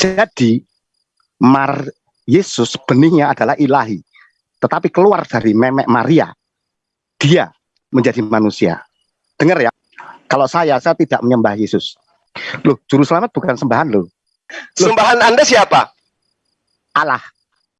Jadi Mar Yesus benihnya adalah ilahi. Tetapi keluar dari memek Maria, dia menjadi manusia. Dengar ya, kalau saya, saya tidak menyembah Yesus. Loh, juru selamat bukan sembahan loh. Sembahan Anda siapa? Allah.